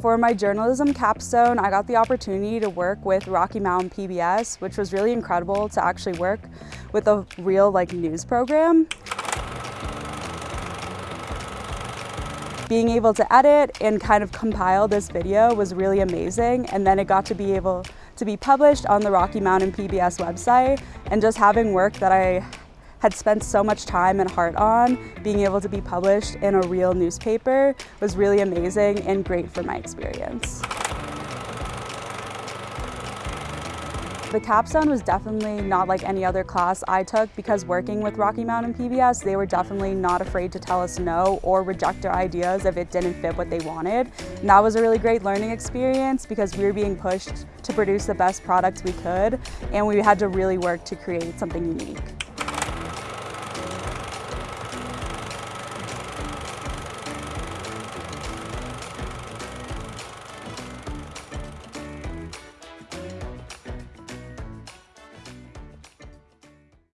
For my journalism capstone, I got the opportunity to work with Rocky Mountain PBS, which was really incredible to actually work with a real like news program. Being able to edit and kind of compile this video was really amazing and then it got to be able to be published on the Rocky Mountain PBS website and just having work that I had spent so much time and heart on, being able to be published in a real newspaper was really amazing and great for my experience. The capstone was definitely not like any other class I took because working with Rocky Mountain PBS, they were definitely not afraid to tell us no or reject our ideas if it didn't fit what they wanted. And that was a really great learning experience because we were being pushed to produce the best products we could and we had to really work to create something unique.